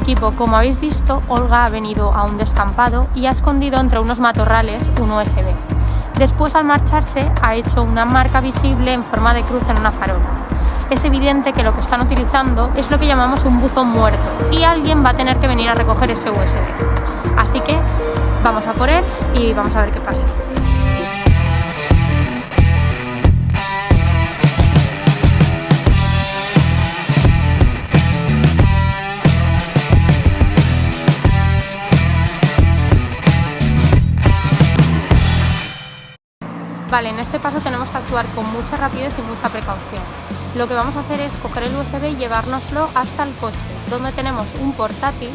equipo, como habéis visto, Olga ha venido a un descampado y ha escondido entre unos matorrales un USB. Después, al marcharse, ha hecho una marca visible en forma de cruz en una farola. Es evidente que lo que están utilizando es lo que llamamos un buzón muerto y alguien va a tener que venir a recoger ese USB. Así que vamos a por él y vamos a ver qué pasa. Vale, en este paso tenemos que actuar con mucha rapidez y mucha precaución. Lo que vamos a hacer es coger el USB y llevárnoslo hasta el coche, donde tenemos un portátil,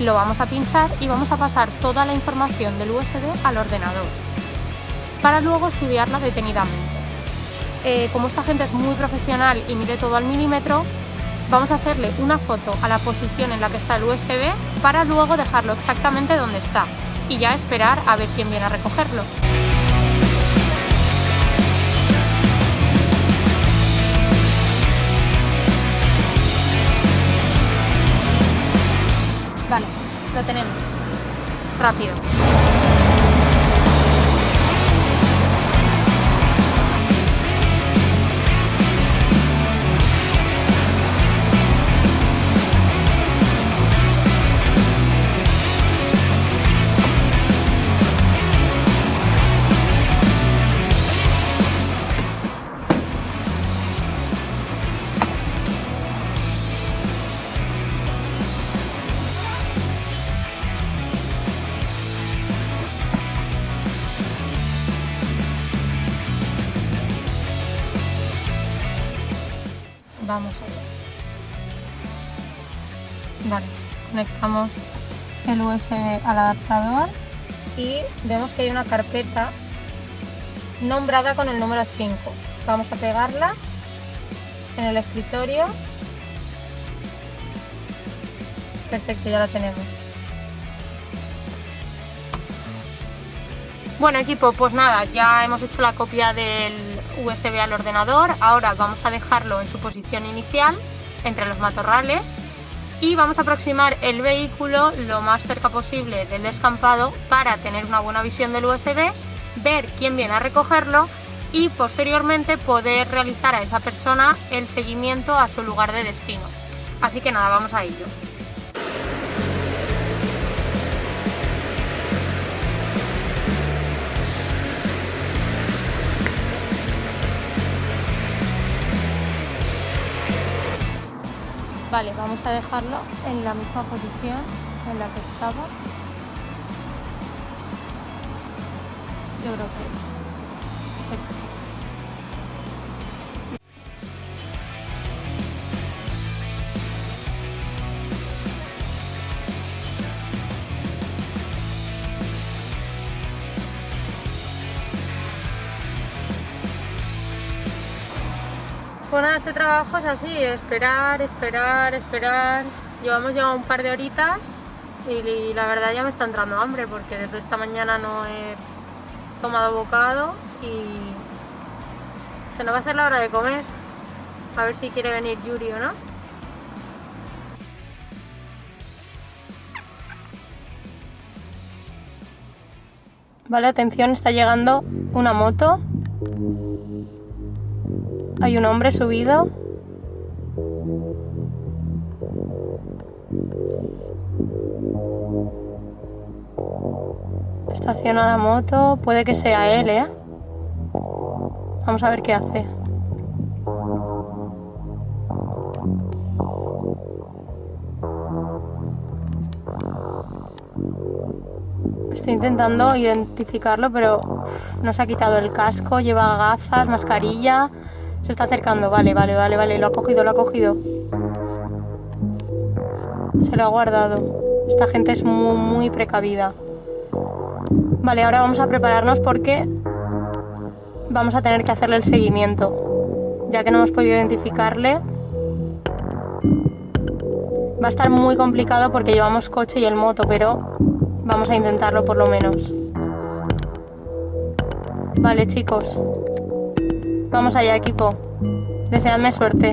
lo vamos a pinchar y vamos a pasar toda la información del USB al ordenador, para luego estudiarla detenidamente. Eh, como esta gente es muy profesional y mide todo al milímetro, vamos a hacerle una foto a la posición en la que está el USB para luego dejarlo exactamente donde está y ya esperar a ver quién viene a recogerlo. Vale, lo tenemos. Rápido. Vamos allá. Vale, conectamos el USB al adaptador y vemos que hay una carpeta nombrada con el número 5. Vamos a pegarla en el escritorio. Perfecto, ya la tenemos. Bueno equipo, pues nada, ya hemos hecho la copia del USB al ordenador, ahora vamos a dejarlo en su posición inicial, entre los matorrales, y vamos a aproximar el vehículo lo más cerca posible del descampado para tener una buena visión del USB, ver quién viene a recogerlo y posteriormente poder realizar a esa persona el seguimiento a su lugar de destino. Así que nada, vamos a ello. Vale, vamos a dejarlo en la misma posición en la que estaba. Yo creo que Nada, este trabajo es así, esperar, esperar, esperar. Llevamos ya un par de horitas y la verdad ya me está entrando hambre porque desde esta mañana no he tomado bocado y se nos va a hacer la hora de comer. A ver si quiere venir Yuri o no. Vale, atención, está llegando una moto hay un hombre subido. Estaciona la moto. Puede que sea él, ¿eh? Vamos a ver qué hace. Estoy intentando identificarlo, pero no se ha quitado el casco, lleva gafas, mascarilla. Se está acercando, vale, vale, vale, vale, lo ha cogido, lo ha cogido. Se lo ha guardado. Esta gente es muy, muy precavida. Vale, ahora vamos a prepararnos porque vamos a tener que hacerle el seguimiento. Ya que no hemos podido identificarle, va a estar muy complicado porque llevamos coche y el moto, pero vamos a intentarlo por lo menos. Vale, chicos. Vamos allá, equipo. Deseadme suerte.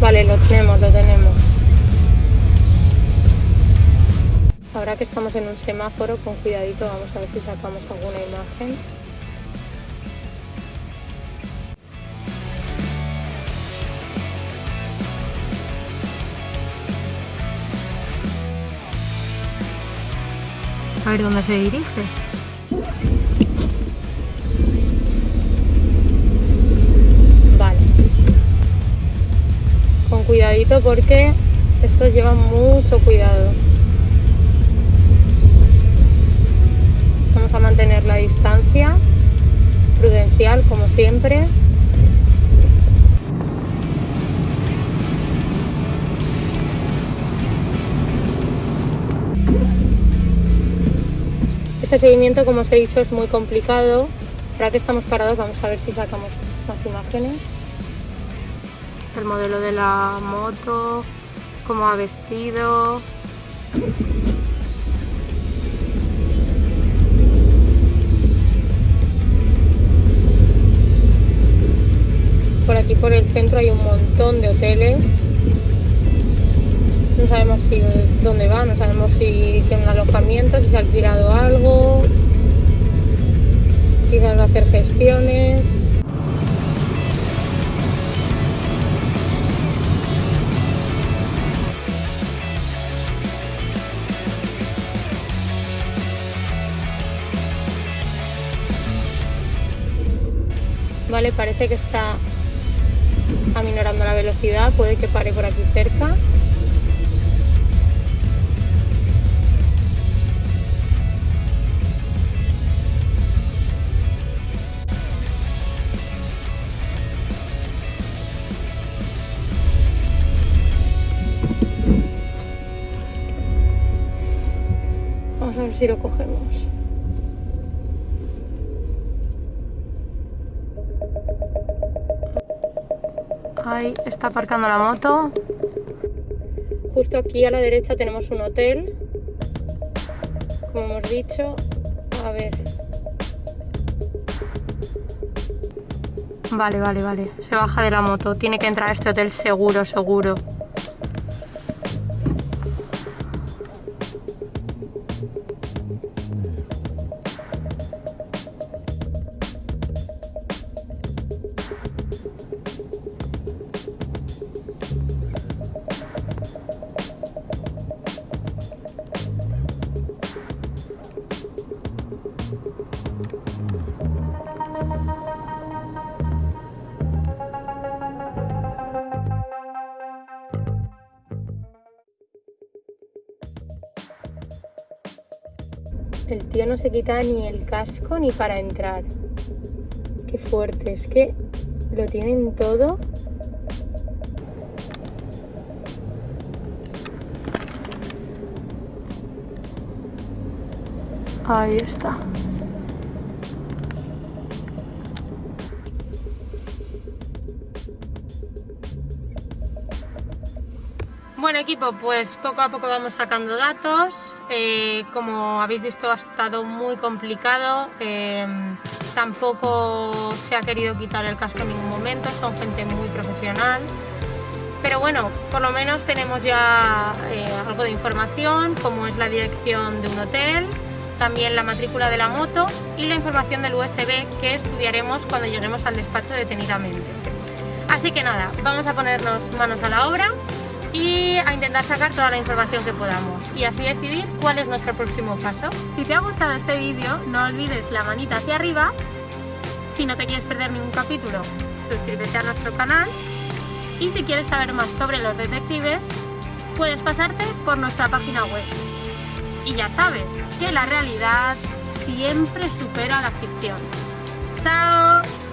Vale, lo tenemos, lo tenemos. Ahora que estamos en un semáforo, con cuidadito vamos a ver si sacamos alguna imagen. A ver dónde se dirige. Vale. Con cuidadito porque estos llevan mucho cuidado. Vamos a mantener la distancia prudencial como siempre. Este seguimiento, como os he dicho, es muy complicado. Ahora que estamos parados, vamos a ver si sacamos más imágenes. El modelo de la moto, cómo ha vestido. Por aquí por el centro hay un montón de hoteles no sabemos si dónde va, no sabemos si tiene un alojamiento, si se ha alquilado algo, quizás va a hacer gestiones. Vale, parece que está aminorando la velocidad, puede que pare por aquí cerca. Si lo cogemos. Ahí está aparcando la moto. Justo aquí a la derecha tenemos un hotel. Como hemos dicho. A ver. Vale, vale, vale. Se baja de la moto. Tiene que entrar a este hotel seguro, seguro. El tío no se quita ni el casco ni para entrar. Qué fuerte, es que lo tienen todo. Ahí está. Bueno equipo, pues poco a poco vamos sacando datos, eh, como habéis visto ha estado muy complicado, eh, tampoco se ha querido quitar el casco en ningún momento, son gente muy profesional, pero bueno, por lo menos tenemos ya eh, algo de información, como es la dirección de un hotel, también la matrícula de la moto y la información del USB que estudiaremos cuando lleguemos al despacho detenidamente. Así que nada, vamos a ponernos manos a la obra y a intentar sacar toda la información que podamos y así decidir cuál es nuestro próximo paso. Si te ha gustado este vídeo, no olvides la manita hacia arriba. Si no te quieres perder ningún capítulo, suscríbete a nuestro canal. Y si quieres saber más sobre los detectives, puedes pasarte por nuestra página web. Y ya sabes que la realidad siempre supera la ficción. ¡Chao!